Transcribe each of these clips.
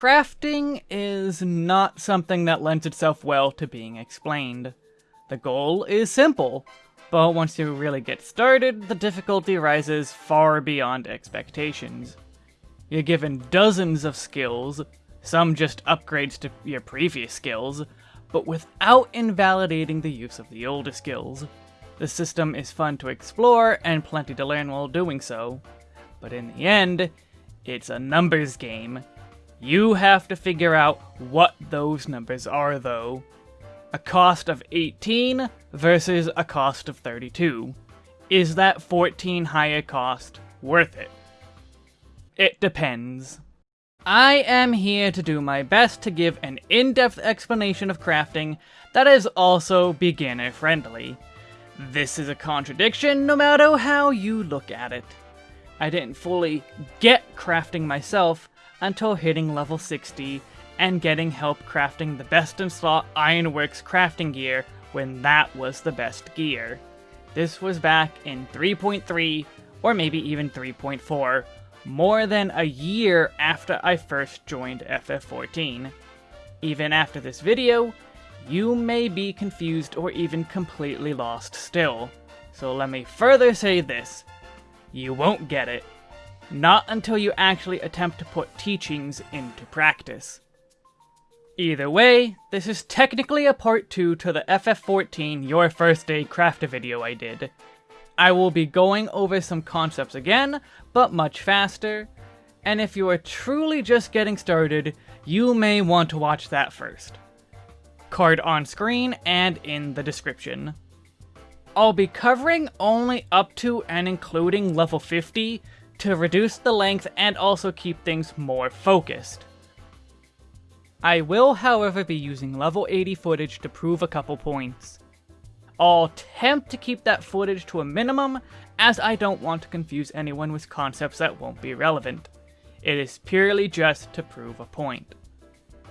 Crafting is not something that lends itself well to being explained. The goal is simple, but once you really get started, the difficulty rises far beyond expectations. You're given dozens of skills, some just upgrades to your previous skills, but without invalidating the use of the older skills. The system is fun to explore and plenty to learn while doing so, but in the end, it's a numbers game. You have to figure out what those numbers are though. A cost of 18 versus a cost of 32. Is that 14 higher cost worth it? It depends. I am here to do my best to give an in-depth explanation of crafting that is also beginner-friendly. This is a contradiction no matter how you look at it. I didn't fully get crafting myself until hitting level 60 and getting help crafting the best in slot Ironworks crafting gear when that was the best gear. This was back in 3.3 or maybe even 3.4, more than a year after I first joined FF14. Even after this video, you may be confused or even completely lost still. So let me further say this. You won't get it. Not until you actually attempt to put teachings into practice. Either way, this is technically a part 2 to the FF14 Your First Day Craft video I did. I will be going over some concepts again, but much faster, and if you are truly just getting started, you may want to watch that first. Card on screen and in the description. I'll be covering only up to and including level 50 to reduce the length and also keep things more focused. I will, however, be using level 80 footage to prove a couple points. I'll attempt to keep that footage to a minimum, as I don't want to confuse anyone with concepts that won't be relevant. It is purely just to prove a point.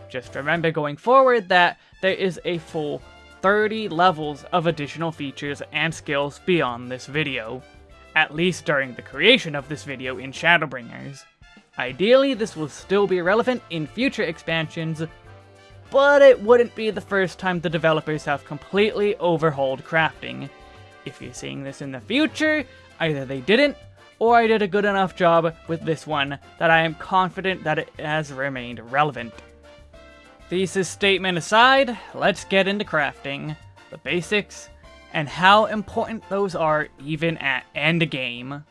Just remember going forward that there is a full 30 levels of additional features and skills beyond this video, at least during the creation of this video in Shadowbringers. Ideally, this will still be relevant in future expansions, but it wouldn't be the first time the developers have completely overhauled crafting. If you're seeing this in the future, either they didn't, or I did a good enough job with this one that I am confident that it has remained relevant. Thesis statement aside, let's get into crafting, the basics, and how important those are even at endgame.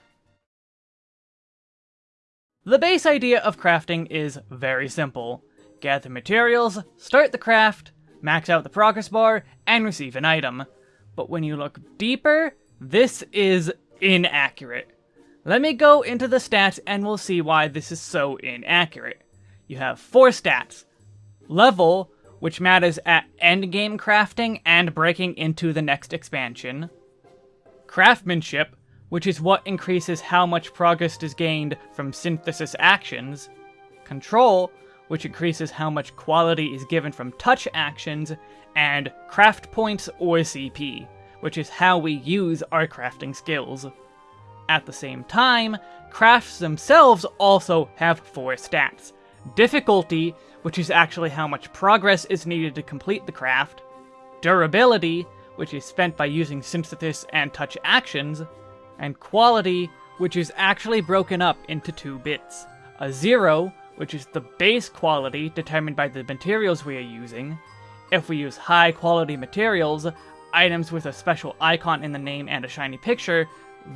The base idea of crafting is very simple. Gather materials, start the craft, max out the progress bar, and receive an item. But when you look deeper, this is inaccurate. Let me go into the stats and we'll see why this is so inaccurate. You have four stats. Level, which matters at endgame crafting and breaking into the next expansion. Craftsmanship, which is what increases how much progress is gained from synthesis actions, control, which increases how much quality is given from touch actions, and craft points or CP, which is how we use our crafting skills. At the same time, crafts themselves also have four stats. Difficulty, which is actually how much progress is needed to complete the craft, durability, which is spent by using synthesis and touch actions, and quality, which is actually broken up into two bits. A zero, which is the base quality determined by the materials we are using. If we use high quality materials, items with a special icon in the name and a shiny picture,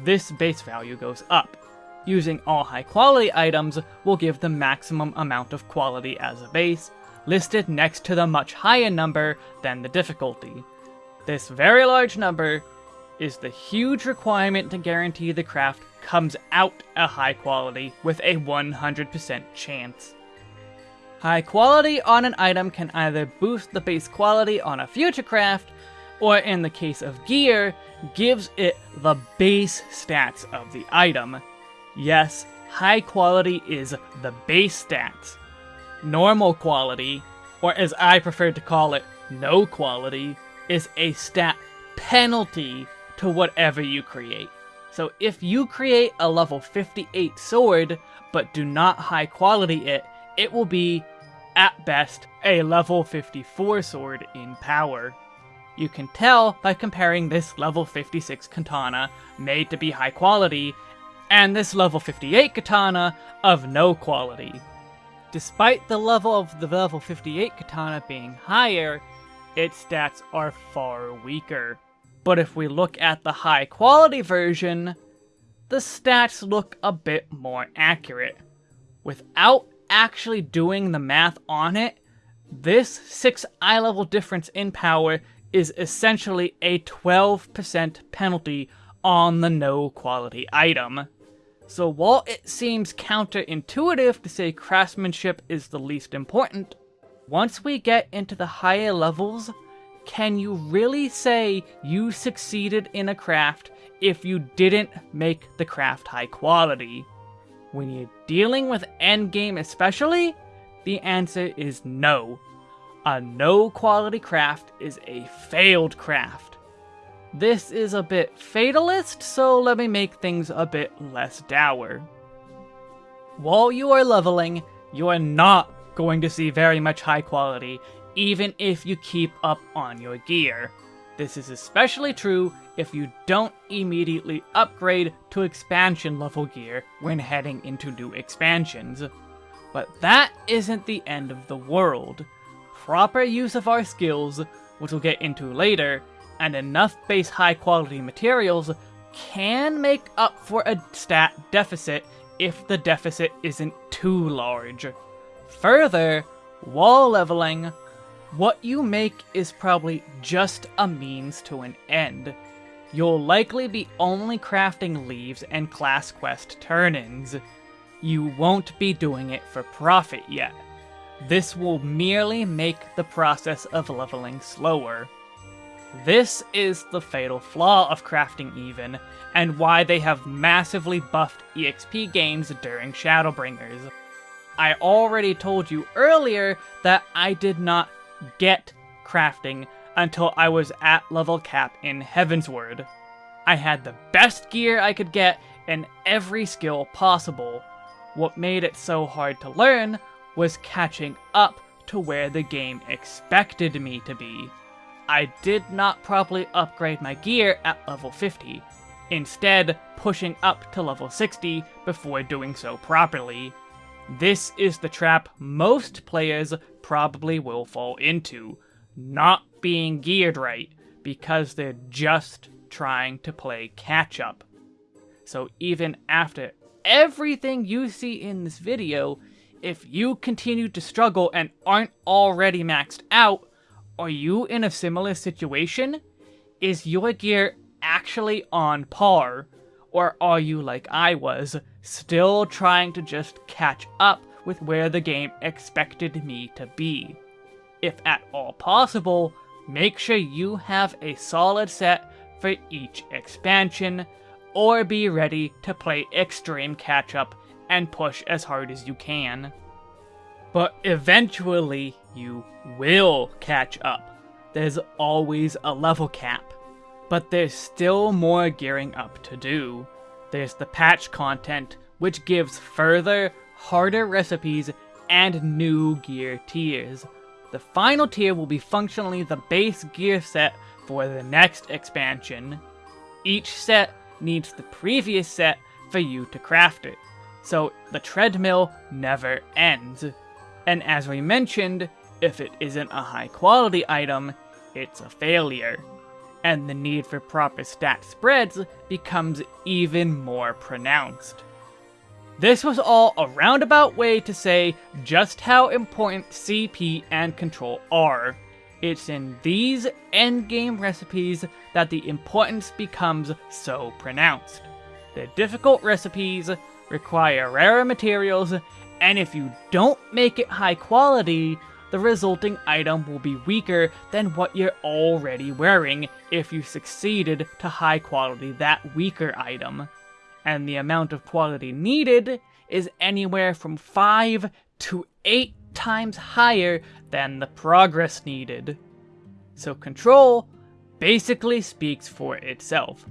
this base value goes up. Using all high quality items will give the maximum amount of quality as a base, listed next to the much higher number than the difficulty. This very large number is the huge requirement to guarantee the craft comes out a high quality with a 100% chance. High quality on an item can either boost the base quality on a future craft, or in the case of gear, gives it the base stats of the item. Yes, high quality is the base stats. Normal quality, or as I prefer to call it, no quality, is a stat penalty to whatever you create. So if you create a level 58 sword, but do not high quality it, it will be at best, a level 54 sword in power. You can tell by comparing this level 56 katana, made to be high quality, and this level 58 katana of no quality. Despite the level of the level 58 katana being higher, its stats are far weaker. But if we look at the high quality version, the stats look a bit more accurate. Without actually doing the math on it, this 6 eye level difference in power is essentially a 12% penalty on the no quality item. So while it seems counterintuitive to say craftsmanship is the least important, once we get into the higher levels, can you really say you succeeded in a craft if you didn't make the craft high quality? When you're dealing with endgame especially, the answer is no. A no quality craft is a failed craft. This is a bit fatalist, so let me make things a bit less dour. While you are leveling, you are not going to see very much high quality, even if you keep up on your gear. This is especially true if you don't immediately upgrade to expansion level gear when heading into new expansions. But that isn't the end of the world. Proper use of our skills, which we'll get into later, and enough base high quality materials can make up for a stat deficit if the deficit isn't too large. Further, wall leveling, what you make is probably just a means to an end. You'll likely be only crafting leves and class quest turn-ins. You won't be doing it for profit yet. This will merely make the process of leveling slower. This is the fatal flaw of crafting even, and why they have massively buffed EXP gains during Shadowbringers. I already told you earlier that I did not get crafting until I was at level cap in Heavensward. I had the best gear I could get in every skill possible. What made it so hard to learn was catching up to where the game expected me to be. I did not properly upgrade my gear at level 50, instead pushing up to level 60 before doing so properly. This is the trap most players probably will fall into, not being geared right, because they're just trying to play catch up. So even after everything you see in this video, if you continue to struggle and aren't already maxed out, are you in a similar situation? Is your gear actually on par? Or are you like I was, still trying to just catch up with where the game expected me to be? If at all possible, make sure you have a solid set for each expansion, or be ready to play extreme catch up and push as hard as you can. But eventually, you will catch up. There's always a level cap. But there's still more gearing up to do. There's the patch content, which gives further, harder recipes and new gear tiers. The final tier will be functionally the base gear set for the next expansion. Each set needs the previous set for you to craft it, so the treadmill never ends. And as we mentioned, if it isn't a high quality item, it's a failure. And the need for proper stat spreads becomes even more pronounced. This was all a roundabout way to say just how important CP and control are. It's in these endgame recipes that the importance becomes so pronounced. The difficult recipes require rarer materials, and if you don't make it high quality, the resulting item will be weaker than what you're already wearing if you succeeded to high quality that weaker item. And the amount of quality needed is anywhere from 5 to 8 times higher than the progress needed. So control basically speaks for itself.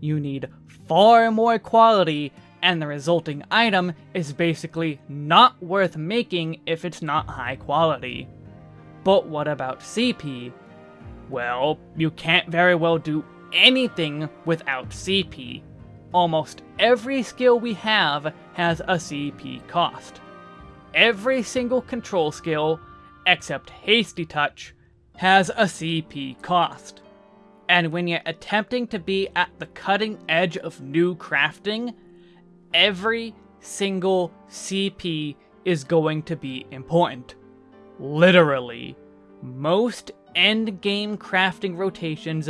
You need far more quality and the resulting item is basically not worth making if it's not high quality. But what about CP? Well, you can't very well do anything without CP. Almost every skill we have has a CP cost. Every single control skill, except Hasty Touch, has a CP cost. And when you're attempting to be at the cutting edge of new crafting, every single CP is going to be important. Literally. Most end game crafting rotations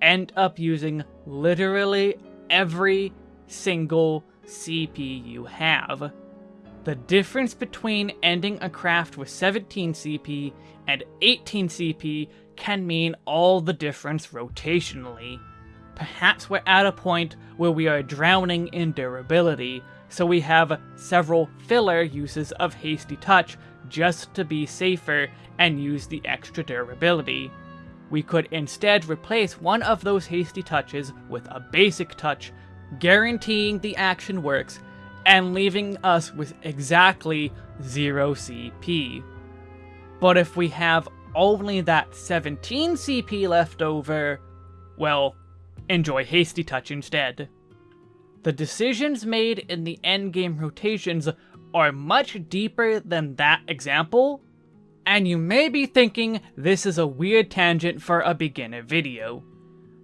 end up using literally every single CP you have. The difference between ending a craft with 17 CP and 18 CP can mean all the difference rotationally. Perhaps we're at a point where we are drowning in durability, so we have several filler uses of Hasty Touch just to be safer and use the extra durability. We could instead replace one of those Hasty Touches with a basic touch, guaranteeing the action works, and leaving us with exactly 0 CP. But if we have only that 17 CP left over, well, enjoy Hasty Touch instead. The decisions made in the endgame rotations are much deeper than that example, and you may be thinking this is a weird tangent for a beginner video.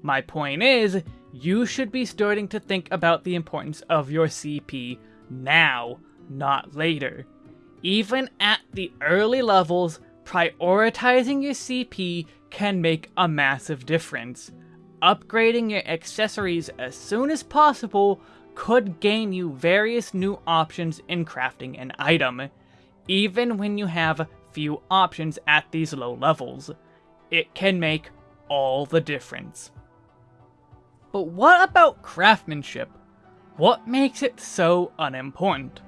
My point is, you should be starting to think about the importance of your CP now, not later. Even at the early levels, prioritizing your CP can make a massive difference. Upgrading your accessories as soon as possible could gain you various new options in crafting an item, even when you have few options at these low levels. It can make all the difference. But what about craftsmanship? What makes it so unimportant?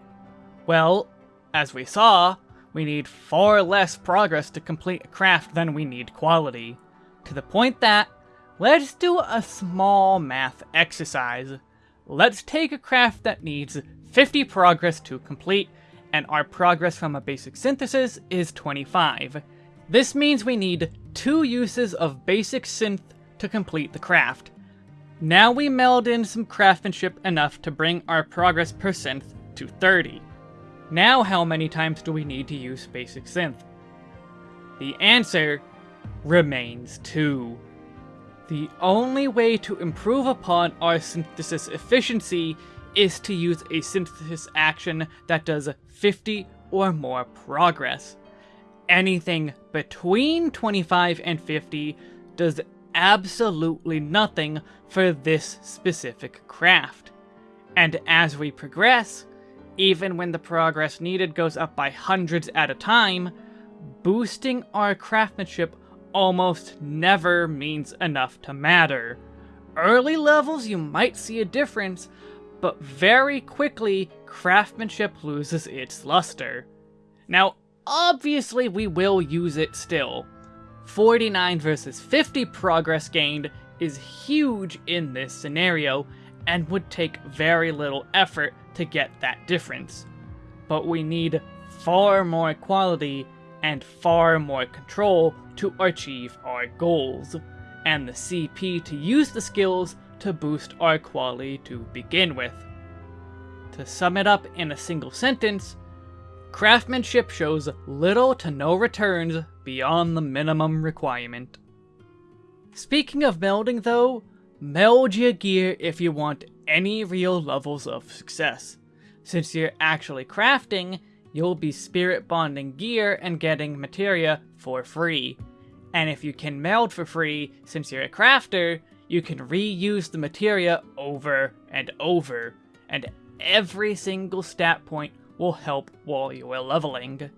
Well, as we saw, we need far less progress to complete a craft than we need quality. To the point that, let's do a small math exercise. Let's take a craft that needs 50 progress to complete, and our progress from a basic synthesis is 25. This means we need two uses of basic synth to complete the craft. Now we meld in some craftsmanship enough to bring our progress per synth to 30. Now how many times do we need to use basic synth? The answer remains 2. The only way to improve upon our synthesis efficiency is to use a synthesis action that does 50 or more progress. Anything between 25 and 50 does absolutely nothing for this specific craft. And as we progress, even when the progress needed goes up by hundreds at a time, boosting our craftsmanship almost never means enough to matter. Early levels you might see a difference, but very quickly craftsmanship loses its luster. Now, obviously we will use it still. 49 versus 50 progress gained is huge in this scenario, and would take very little effort to get that difference. But we need far more quality and far more control to achieve our goals, and the CP to use the skills to boost our quality to begin with. To sum it up in a single sentence, craftsmanship shows little to no returns beyond the minimum requirement. Speaking of melding though, meld your gear if you want any real levels of success. Since you're actually crafting, you'll be spirit bonding gear and getting materia for free. And if you can meld for free, since you're a crafter, you can reuse the materia over and over, and every single stat point will help while you are leveling.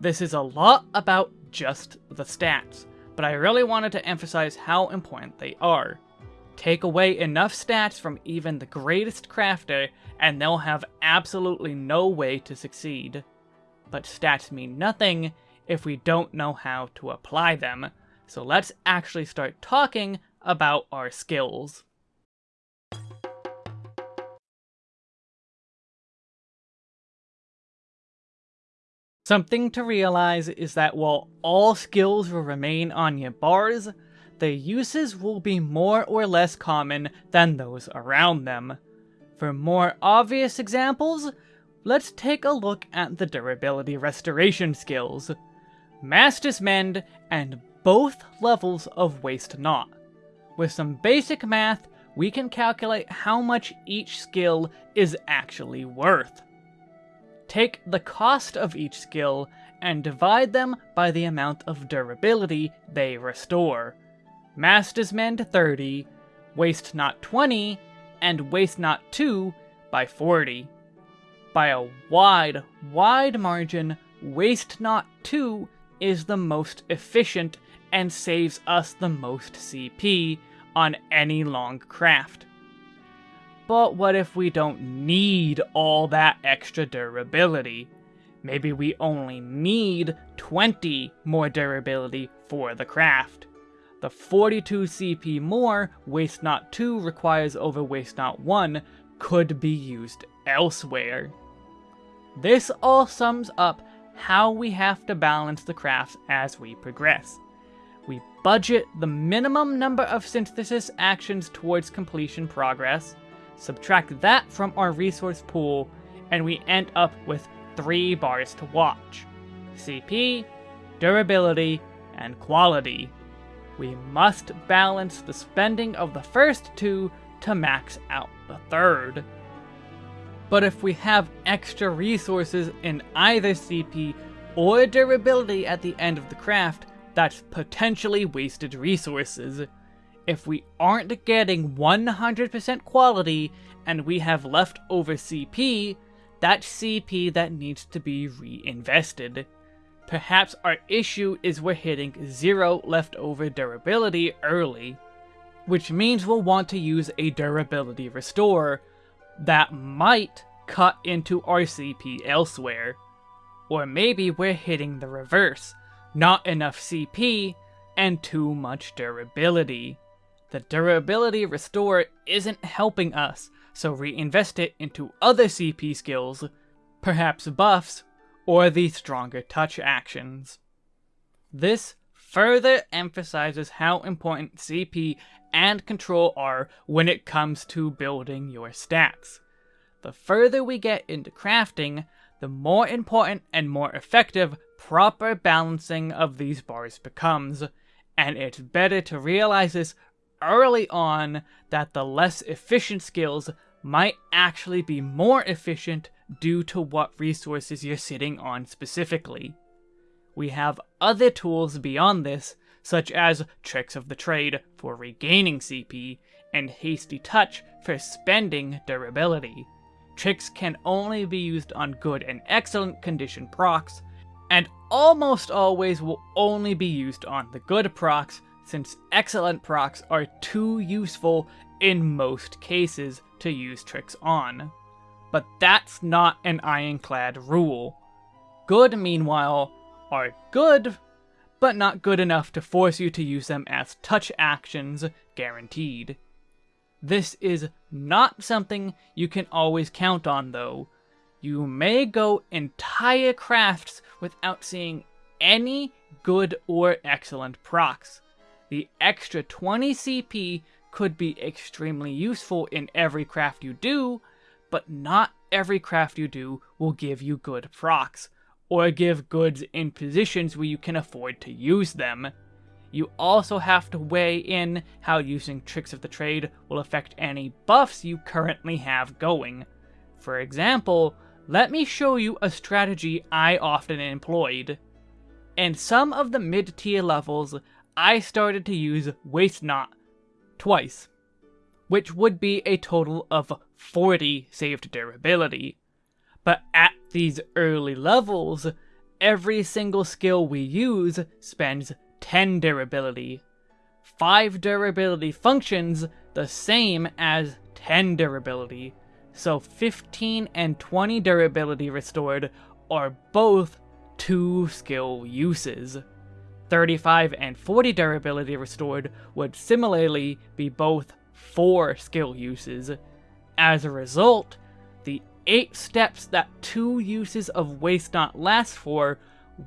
This is a lot about just the stats, but I really wanted to emphasize how important they are. Take away enough stats from even the greatest crafter, and they'll have absolutely no way to succeed. But stats mean nothing if we don't know how to apply them. So let's actually start talking about our skills. Something to realize is that while all skills will remain on your bars, the uses will be more or less common than those around them. For more obvious examples, let's take a look at the durability restoration skills. Master's Mend and both levels of Waste Not. With some basic math, we can calculate how much each skill is actually worth. Take the cost of each skill and divide them by the amount of durability they restore. Master's Mend 30, Waste Not 20, and Waste Not 2 by 40. By a wide, wide margin, Waste Not 2 is the most efficient and saves us the most CP on any long craft. But what if we don't need all that extra durability? Maybe we only need 20 more durability for the craft. The 42 CP more Waste Not 2 requires over Waste Not 1 could be used elsewhere. This all sums up how we have to balance the crafts as we progress. We budget the minimum number of synthesis actions towards completion progress, subtract that from our resource pool, and we end up with three bars to watch. CP, durability, and quality. We must balance the spending of the first two to max out the third. But if we have extra resources in either CP or durability at the end of the craft, that's potentially wasted resources. If we aren't getting 100% quality and we have leftover CP, that's CP that needs to be reinvested. Perhaps our issue is we're hitting zero leftover durability early, which means we'll want to use a durability restore that might cut into our CP elsewhere. Or maybe we're hitting the reverse, not enough CP and too much durability. The durability restore isn't helping us, so reinvest it into other CP skills, perhaps buffs or the stronger touch actions. This further emphasizes how important CP and control are when it comes to building your stats. The further we get into crafting, the more important and more effective proper balancing of these bars becomes, and it's better to realize this early on that the less efficient skills might actually be more efficient due to what resources you're sitting on specifically. We have other tools beyond this, such as Tricks of the Trade for regaining CP, and Hasty Touch for spending durability. Tricks can only be used on good and excellent condition procs, and almost always will only be used on the good procs, since excellent procs are too useful in most cases to use tricks on. But that's not an ironclad rule. Good, meanwhile, are good, but not good enough to force you to use them as touch actions, guaranteed. This is not something you can always count on, though. You may go entire crafts without seeing any good or excellent procs. The extra 20 CP could be extremely useful in every craft you do, but not every craft you do will give you good procs, or give goods in positions where you can afford to use them. You also have to weigh in how using Tricks of the Trade will affect any buffs you currently have going. For example, let me show you a strategy I often employed. In some of the mid-tier levels, I started to use Waste Not twice, which would be a total of 40 saved durability. But at these early levels, every single skill we use spends 10 durability. 5 durability functions the same as 10 durability, so 15 and 20 durability restored are both 2 skill uses. 35 and 40 durability restored would similarly be both 4 skill uses. As a result, 8 steps that 2 uses of Waste Not last for,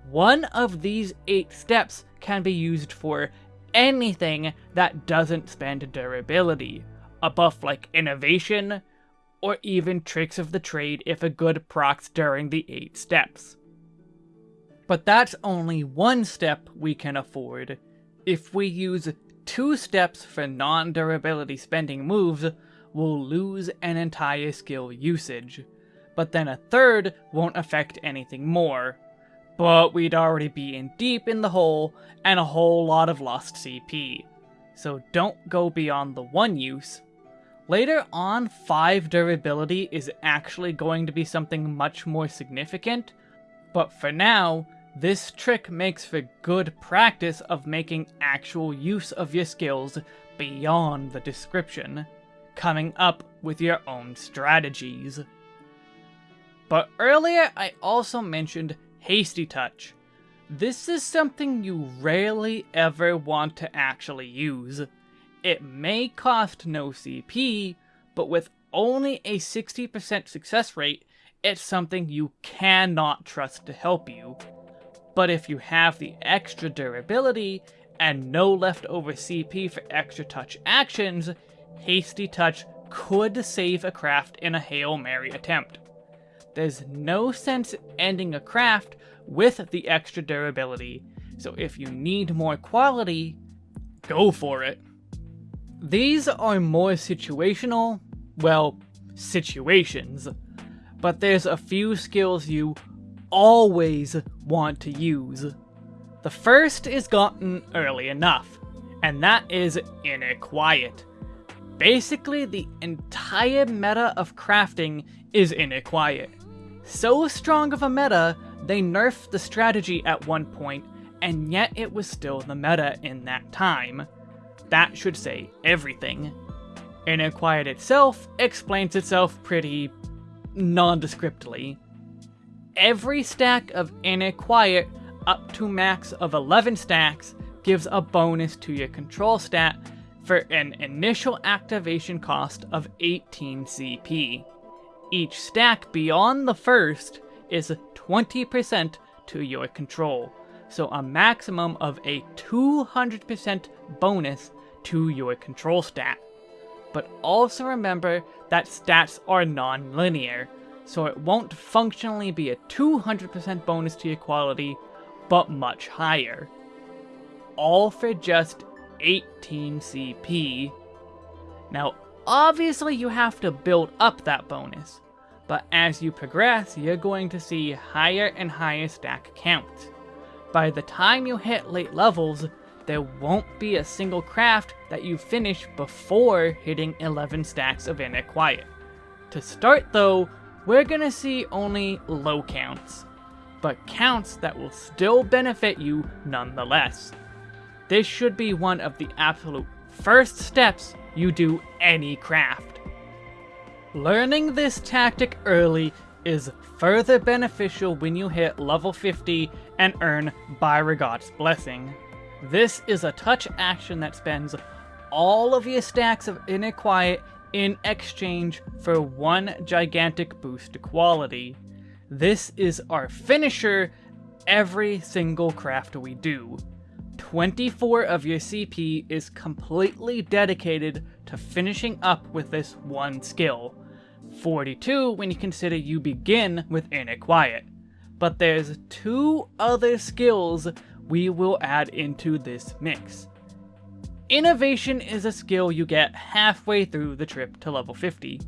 one of these 8 steps can be used for anything that doesn't spend durability. A buff like Innovation, or even Tricks of the Trade if a good procs during the 8 steps. But that's only one step we can afford. If we use two steps for non-durability spending moves, we'll lose an entire skill usage. But then a third won't affect anything more. But we'd already be in deep in the hole, and a whole lot of lost CP. So don't go beyond the one use. Later on, 5 durability is actually going to be something much more significant, but for now, this trick makes for good practice of making actual use of your skills beyond the description, coming up with your own strategies. But earlier I also mentioned Hasty Touch. This is something you rarely ever want to actually use. It may cost no CP, but with only a 60% success rate, it's something you cannot trust to help you. But if you have the extra durability and no leftover CP for extra touch actions, Hasty Touch could save a craft in a Hail Mary attempt. There's no sense ending a craft with the extra durability, so if you need more quality, go for it. These are more situational, well, situations, but there's a few skills you always want to use. The first is gotten early enough, and that is Inner Quiet. Basically, the entire meta of crafting is Inner Quiet. So strong of a meta, they nerfed the strategy at one point, and yet it was still the meta in that time. That should say everything. Inner Quiet itself explains itself pretty nondescriptly every stack of Inner Quiet up to max of 11 stacks gives a bonus to your control stat for an initial activation cost of 18 CP. Each stack beyond the first is 20% to your control, so a maximum of a 200% bonus to your control stat. But also remember that stats are non-linear, so it won't functionally be a 200% bonus to your quality, but much higher. All for just 18 CP. Now, obviously you have to build up that bonus, but as you progress, you're going to see higher and higher stack counts. By the time you hit late levels, there won't be a single craft that you finish before hitting 11 stacks of Inner Quiet. To start though, we're gonna see only low counts, but counts that will still benefit you nonetheless. This should be one of the absolute first steps you do any craft. Learning this tactic early is further beneficial when you hit level 50 and earn Byregot's Blessing. This is a touch action that spends all of your stacks of Inner Quiet in exchange for one gigantic boost to quality. This is our finisher every single craft we do. 24 of your CP is completely dedicated to finishing up with this one skill. 42 when you consider you begin with Inner Quiet. But there's two other skills we will add into this mix. Innovation is a skill you get halfway through the trip to level 50.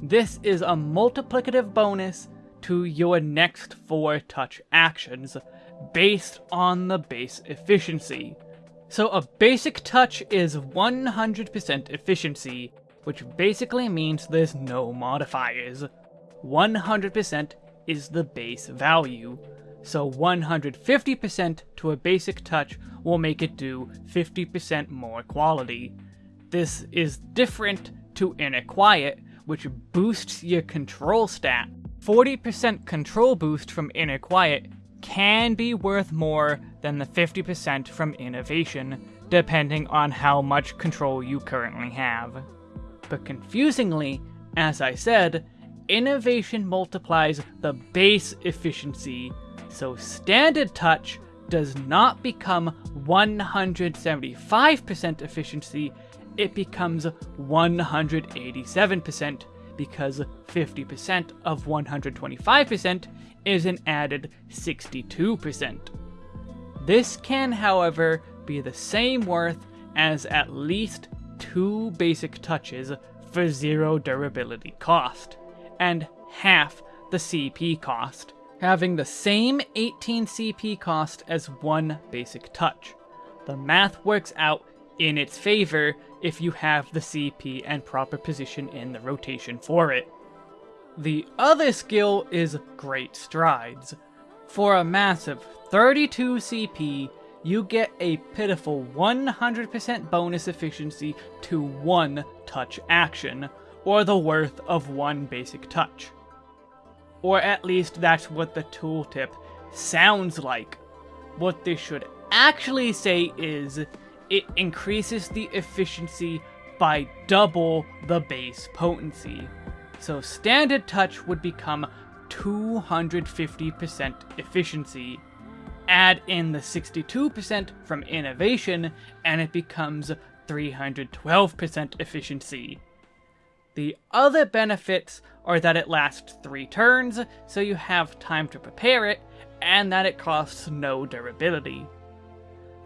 This is a multiplicative bonus to your next 4 touch actions, based on the base efficiency. So a basic touch is 100% efficiency, which basically means there's no modifiers. 100% is the base value, so 150% to a basic touch will make it do 50% more quality. This is different to Inner Quiet, which boosts your control stat. 40% control boost from Inner Quiet can be worth more than the 50% from Innovation, depending on how much control you currently have. But confusingly, as I said, innovation multiplies the base efficiency, so standard touch does not become 175% efficiency, it becomes 187% because 50% of 125% is an added 62%. This can, however, be the same worth as at least two basic touches for zero durability cost, and half the CP cost, having the same 18 CP cost as one basic touch. The math works out in its favor if you have the CP and proper position in the rotation for it. The other skill is Great Strides. For a massive 32 CP, you get a pitiful 100% bonus efficiency to one touch action, or the worth of one basic touch. Or at least that's what the tooltip sounds like. What this should actually say is, it increases the efficiency by double the base potency. So standard touch would become 250% efficiency. Add in the 62% from innovation, and it becomes 312% efficiency. The other benefits are that it lasts 3 turns, so you have time to prepare it, and that it costs no durability.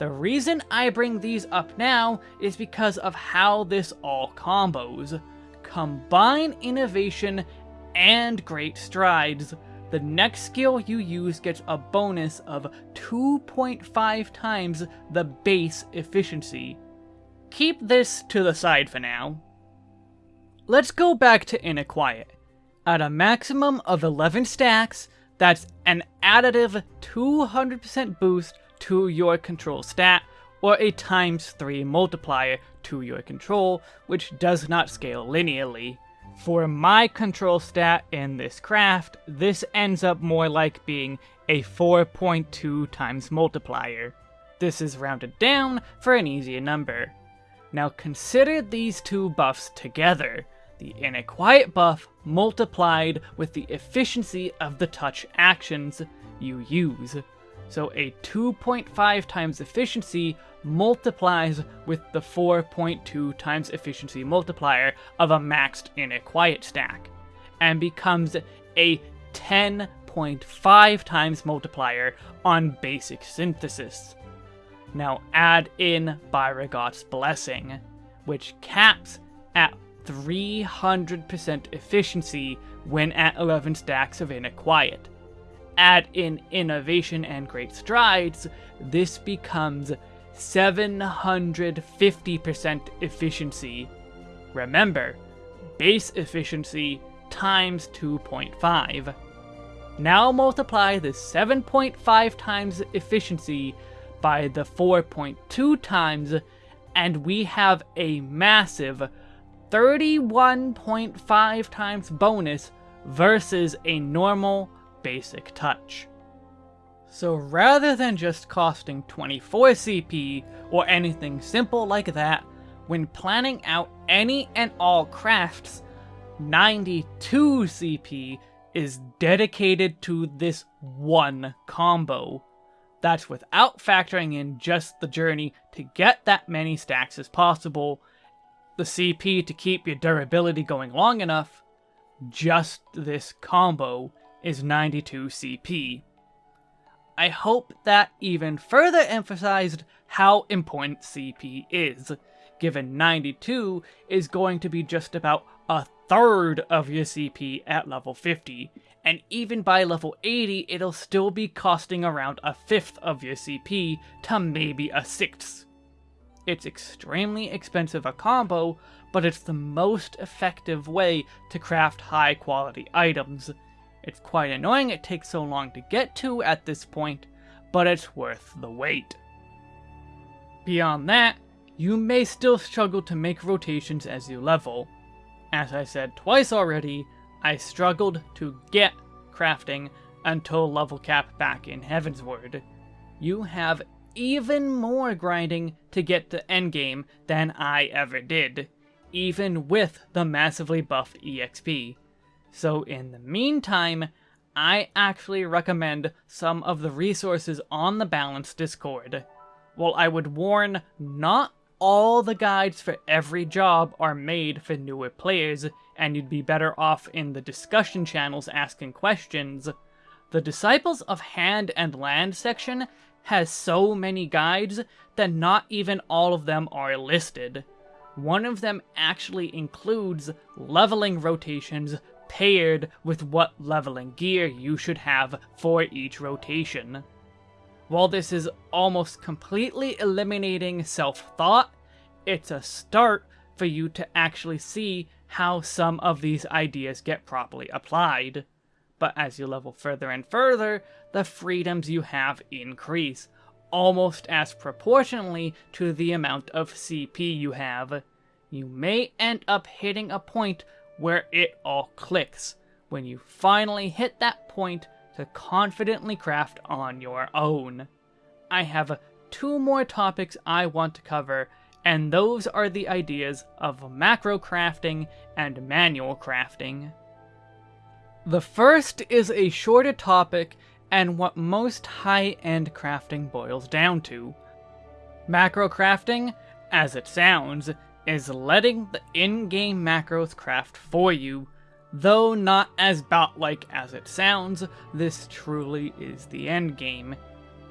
The reason I bring these up now is because of how this all combos. Combine innovation and great strides. The next skill you use gets a bonus of 2.5 times the base efficiency. Keep this to the side for now. Let's go back to Inner Quiet. At a maximum of 11 stacks, that's an additive 200% boost to your control stat, or a times 3 multiplier to your control, which does not scale linearly. For my control stat in this craft, this ends up more like being a 4.2 times multiplier. This is rounded down for an easier number. Now consider these two buffs together. The Inner Quiet buff multiplied with the efficiency of the touch actions you use so a 2.5 times efficiency multiplies with the 4.2 times efficiency multiplier of a maxed Inner Quiet stack, and becomes a 10.5 times multiplier on basic synthesis. Now add in Byregot's Blessing, which caps at 300% efficiency when at 11 stacks of Inner Quiet add in innovation and great strides, this becomes 750% efficiency. Remember, base efficiency times 2.5. Now multiply the 7.5 times efficiency by the 4.2 times, and we have a massive 31.5 times bonus versus a normal basic touch. So rather than just costing 24 CP or anything simple like that, when planning out any and all crafts, 92 CP is dedicated to this one combo. That's without factoring in just the journey to get that many stacks as possible, the CP to keep your durability going long enough, just this combo is 92 CP. I hope that even further emphasized how important CP is, given 92 is going to be just about a third of your CP at level 50, and even by level 80 it'll still be costing around a fifth of your CP to maybe a sixth. It's extremely expensive a combo, but it's the most effective way to craft high quality items, it's quite annoying it takes so long to get to at this point, but it's worth the wait. Beyond that, you may still struggle to make rotations as you level. As I said twice already, I struggled to get crafting until level cap back in Heavensward. You have even more grinding to get to endgame than I ever did, even with the massively buffed EXP. So in the meantime, I actually recommend some of the resources on the Balance Discord. While I would warn not all the guides for every job are made for newer players, and you'd be better off in the discussion channels asking questions, the Disciples of Hand and Land section has so many guides that not even all of them are listed. One of them actually includes leveling rotations paired with what leveling gear you should have for each rotation. While this is almost completely eliminating self-thought, it's a start for you to actually see how some of these ideas get properly applied. But as you level further and further, the freedoms you have increase, almost as proportionally to the amount of CP you have. You may end up hitting a point where it all clicks, when you finally hit that point to confidently craft on your own. I have two more topics I want to cover, and those are the ideas of macro crafting and manual crafting. The first is a shorter topic and what most high-end crafting boils down to. Macro crafting, as it sounds, is letting the in-game macros craft for you. Though not as bot-like as it sounds, this truly is the endgame.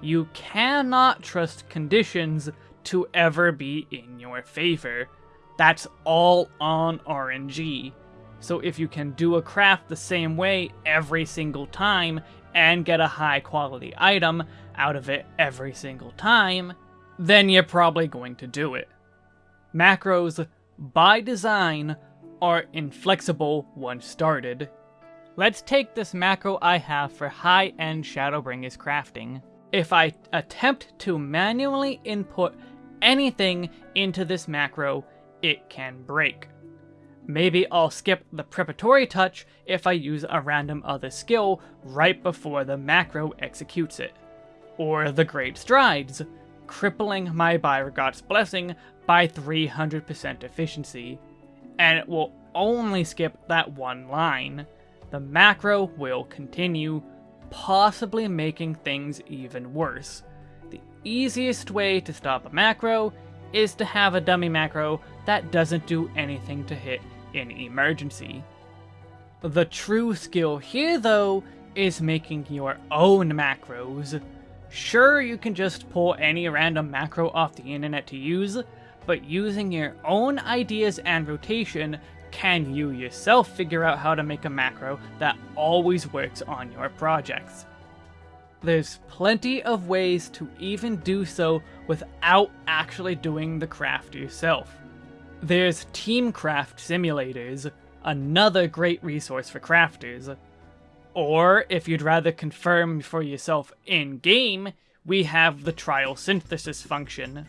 You cannot trust conditions to ever be in your favor. That's all on RNG. So if you can do a craft the same way every single time and get a high quality item out of it every single time, then you're probably going to do it. Macros, by design, are inflexible once started. Let's take this macro I have for high-end Shadowbringers crafting. If I attempt to manually input anything into this macro, it can break. Maybe I'll skip the preparatory touch if I use a random other skill right before the macro executes it. Or the Great Strides, crippling my Byregot's Blessing by 300% efficiency, and it will only skip that one line. The macro will continue, possibly making things even worse. The easiest way to stop a macro is to have a dummy macro that doesn't do anything to hit in emergency. The true skill here, though, is making your own macros. Sure, you can just pull any random macro off the internet to use, but using your own ideas and rotation, can you yourself figure out how to make a macro that always works on your projects? There's plenty of ways to even do so without actually doing the craft yourself. There's Teamcraft Simulators, another great resource for crafters. Or, if you'd rather confirm for yourself in-game, we have the trial synthesis function.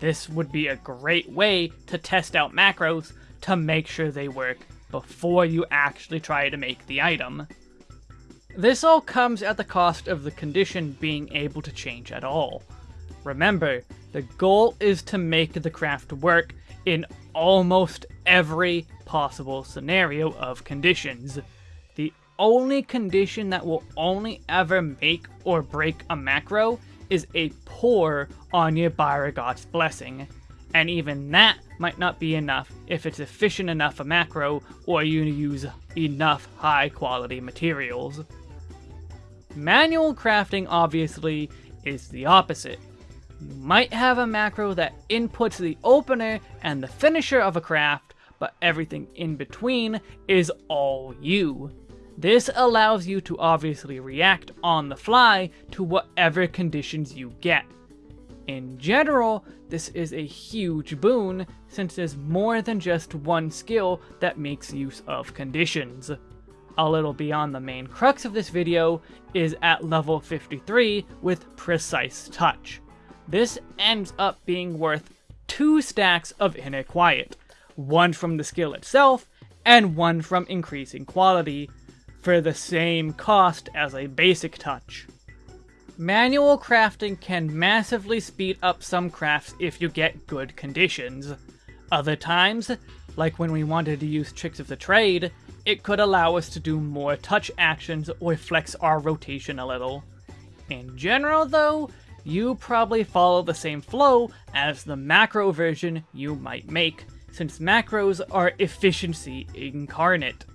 This would be a great way to test out macros to make sure they work before you actually try to make the item. This all comes at the cost of the condition being able to change at all. Remember, the goal is to make the craft work in almost every possible scenario of conditions. The only condition that will only ever make or break a macro is a poor on your Byregot's Blessing, and even that might not be enough if it's efficient enough a macro or you use enough high quality materials. Manual crafting, obviously, is the opposite. You might have a macro that inputs the opener and the finisher of a craft, but everything in between is all you. This allows you to obviously react on the fly to whatever conditions you get. In general, this is a huge boon, since there's more than just one skill that makes use of conditions. A little beyond the main crux of this video is at level 53 with Precise Touch. This ends up being worth two stacks of Inner Quiet, one from the skill itself, and one from increasing quality, for the same cost as a basic touch. Manual crafting can massively speed up some crafts if you get good conditions. Other times, like when we wanted to use Tricks of the Trade, it could allow us to do more touch actions or flex our rotation a little. In general though, you probably follow the same flow as the macro version you might make, since macros are efficiency incarnate,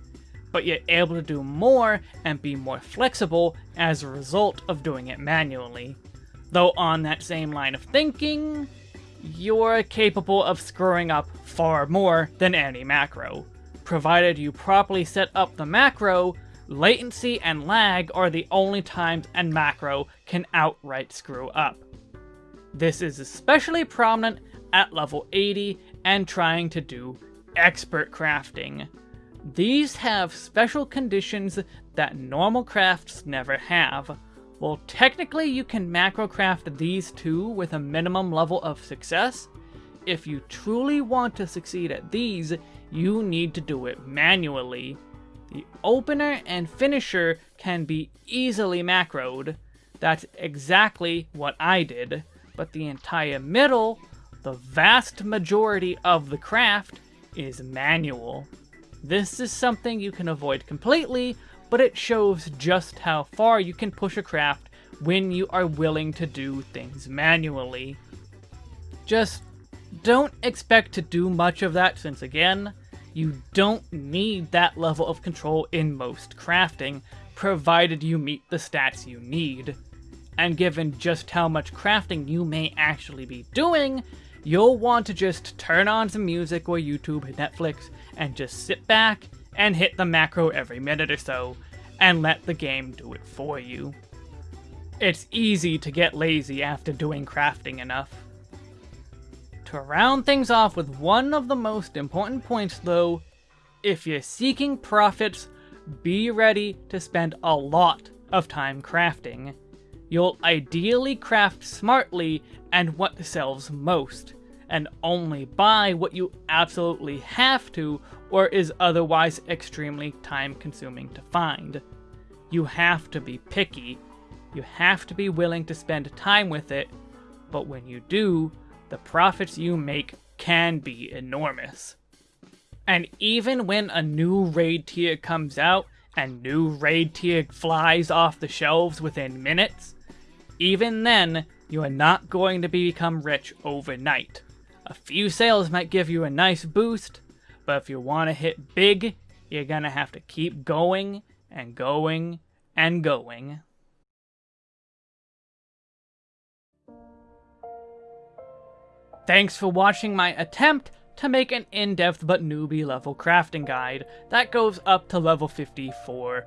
but yet able to do more and be more flexible as a result of doing it manually. Though on that same line of thinking, you're capable of screwing up far more than any macro. Provided you properly set up the macro, latency and lag are the only times a macro can outright screw up. This is especially prominent at level 80 and trying to do expert crafting. These have special conditions that normal crafts never have. Well, technically you can macro craft these two with a minimum level of success. If you truly want to succeed at these, you need to do it manually. The opener and finisher can be easily macroed. That's exactly what I did, but the entire middle, the vast majority of the craft, is manual. This is something you can avoid completely but it shows just how far you can push a craft when you are willing to do things manually. Just don't expect to do much of that since again, you don't need that level of control in most crafting, provided you meet the stats you need. And given just how much crafting you may actually be doing, you'll want to just turn on some music or YouTube, Netflix, and just sit back and hit the macro every minute or so, and let the game do it for you. It's easy to get lazy after doing crafting enough. To round things off with one of the most important points though, if you're seeking profits, be ready to spend a lot of time crafting. You'll ideally craft smartly and what sells most, and only buy what you absolutely have to or is otherwise extremely time consuming to find. You have to be picky, you have to be willing to spend time with it, but when you do, the profits you make can be enormous. And even when a new raid tier comes out, and new raid tier flies off the shelves within minutes, even then, you are not going to become rich overnight. A few sales might give you a nice boost, but if you want to hit big, you're gonna have to keep going and going and going. Thanks for watching my attempt to make an in-depth but newbie level crafting guide that goes up to level 54.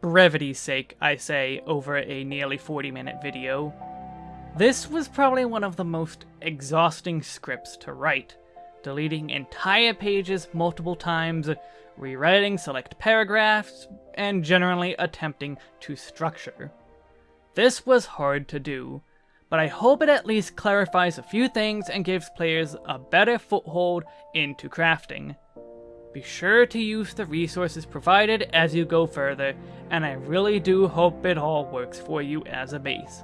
Brevity's sake, I say, over a nearly 40 minute video. This was probably one of the most exhausting scripts to write, deleting entire pages multiple times, rewriting select paragraphs, and generally attempting to structure. This was hard to do, but I hope it at least clarifies a few things and gives players a better foothold into crafting. Be sure to use the resources provided as you go further, and I really do hope it all works for you as a base.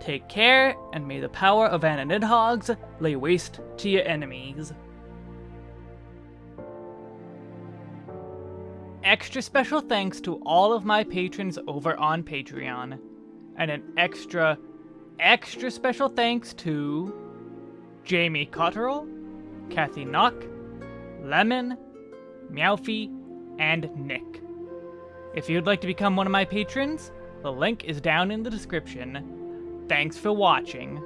Take care, and may the power of Ananidhogs lay waste to your enemies. Extra special thanks to all of my patrons over on Patreon. And an extra, extra special thanks to Jamie Cotterill, Kathy Knock, Lemon, Meowfie, and Nick. If you'd like to become one of my patrons, the link is down in the description. Thanks for watching.